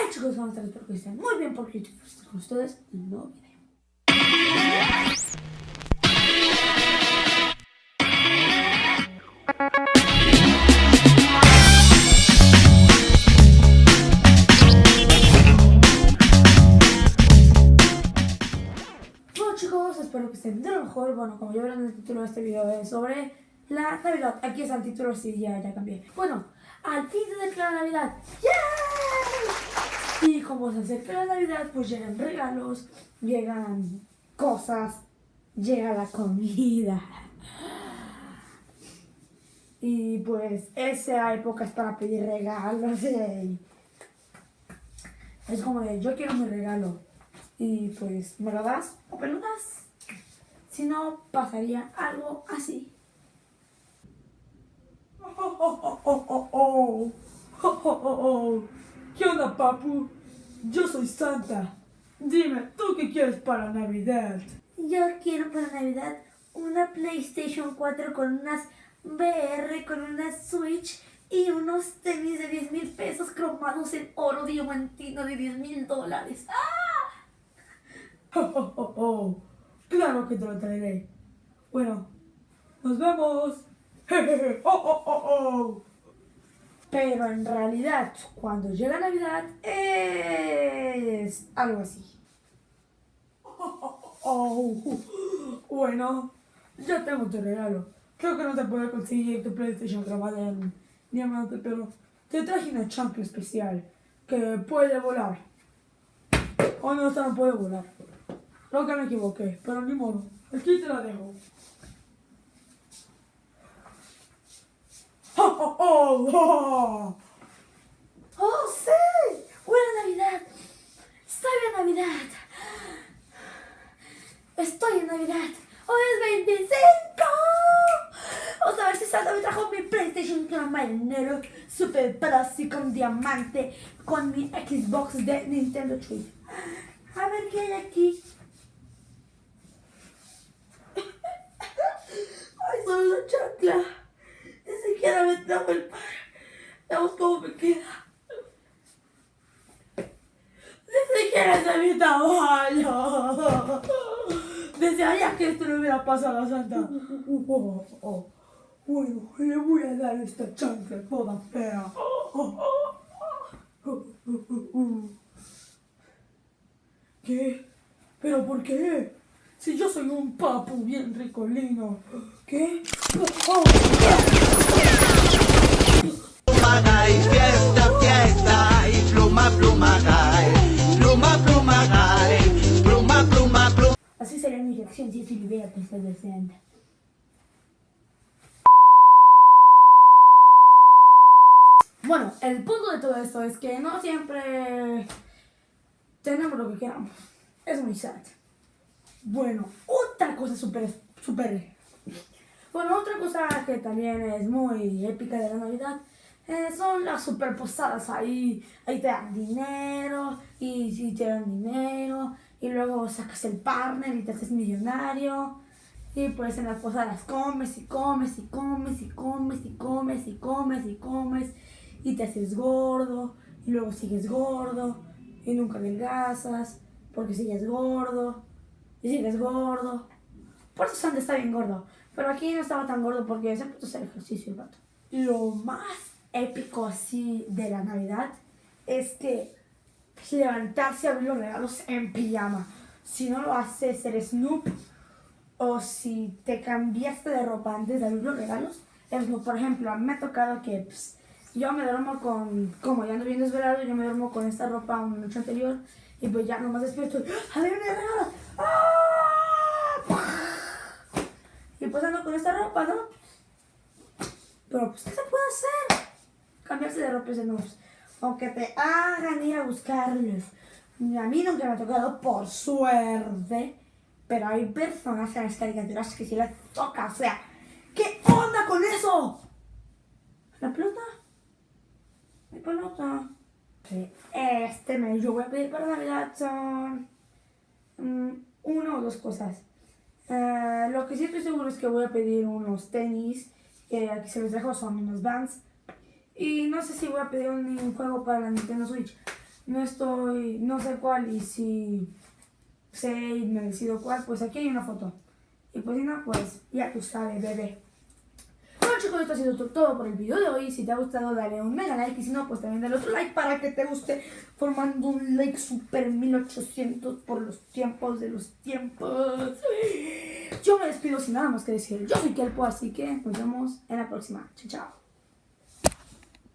Hey chicos, ¿cómo están? Espero que estén muy bien porque yo estoy con ustedes en un nuevo video. Bueno chicos, espero que estén de lo mejor. Bueno, como ya verán el título de este video es sobre la Navidad. Aquí está el título, sí, ya, ya cambié. Bueno, al fin se declara Navidad. ¡Yay! Como se acerca la Navidad, pues llegan regalos, llegan cosas, llega la comida. Y pues esa época es para pedir regalos. Es como de, yo quiero mi regalo. Y pues, ¿me lo das o me lo das? Si no, pasaría algo así. Oh, oh, oh, oh, oh. Oh, oh, oh, oh. ¿Qué onda, papu? Yo soy Santa. Dime, ¿tú qué quieres para Navidad? Yo quiero para Navidad una PlayStation 4 con unas VR, con una Switch y unos tenis de 10 mil pesos cromados en oro diamantino de 10 mil dólares. ¡Ah! Oh, oh, oh, oh. Claro que te lo traeré. Bueno, nos vemos. Oh, oh, oh, oh. Pero en realidad, cuando llega Navidad, es algo así. Oh, bueno, ya tengo tu regalo. Creo que no te puedo conseguir tu PlayStation grabada en diamante, pero te traje una chancla especial que puede volar. O no, esta no puede volar. Creo que me equivoqué, pero ni modo. Aquí te la dejo. ¡Oh, oh, oh, oh! ¡Oh, sí! ¡Buena Navidad! ¡Estoy en Navidad! ¡Estoy en Navidad! ¡Hoy es 25! Vamos a ver si Santa me trajo mi PlayStation con marinero Super y con diamante con mi Xbox de Nintendo 3. A ver qué hay aquí. ¡Ay, solo la chancla! Ni siquiera me trajo el par. Veamos cómo me queda. Ni siquiera de mi tamaño. Desearía que esto le hubiera pasado a Santa. Oh, oh, oh. Bueno, le voy a dar esta chancla toda fea. Oh, oh, oh. Oh, oh, oh, oh. ¿Qué? ¿Pero por qué? Si yo soy un papu bien ricolino. ¿Qué? Oh, De Santa. Bueno, el punto de todo esto es que no siempre tenemos lo que queramos. Es muy sad. Bueno, otra cosa súper, súper... Bueno, otra cosa que también es muy épica de la Navidad eh, son las super posadas. Ahí, ahí te dan dinero y si te dan dinero y luego sacas el partner y te haces millonario. Y pues en las posadas comes y comes y comes y comes y comes y comes y comes y te haces gordo y luego sigues gordo y nunca adelgazas porque sigues gordo y sigues gordo. Por eso Santa está bien gordo. Pero aquí no estaba tan gordo porque se puso a hacer ejercicio el vato. Lo más épico así de la Navidad es que levantarse a abrir los regalos en pijama. Si no lo haces, eres noob. O si te cambiaste de ropa antes de abrir los regalos, noob. Por ejemplo, a mí me ha tocado que pues, yo me duermo con, como ya ando bien desvelado, yo me duermo con esta ropa una noche anterior. Y pues ya nomás despierto. ¡A ver, mi regalo! ¡Ah! Y pues ando con esta ropa, ¿no? Pero pues, ¿qué se puede hacer? Cambiarse de ropa es de noobs. Aunque te hagan ir a buscarlos. A mí nunca me ha tocado por suerte. Pero hay personas en las caricaturas que sí les toca. O sea, ¿qué onda con eso? ¿La pelota? Mi pelota. Sí. Este mes yo voy a pedir para Navidad son mm, una o dos cosas. Eh, lo que sí estoy seguro es que voy a pedir unos tenis. Que aquí se los dejo, son unos Vans. Y no sé si voy a pedir un, juego para la Nintendo Switch. no estoy, no sé cuál y si sé y me decido cuál, pues aquí hay una foto. Y pues si no, pues ya tú sabes, bebé. Bueno chicos, esto ha sido to- todo por el video de hoy. Si te ha gustado, dale un mega like. Y si no, pues también dale otro like para que te guste. Formando un like super 1800 por los tiempos de los tiempos. Yo me despido sin nada más que decir. Yo soy Kelpo, así que nos vemos en la próxima. Chao, chao.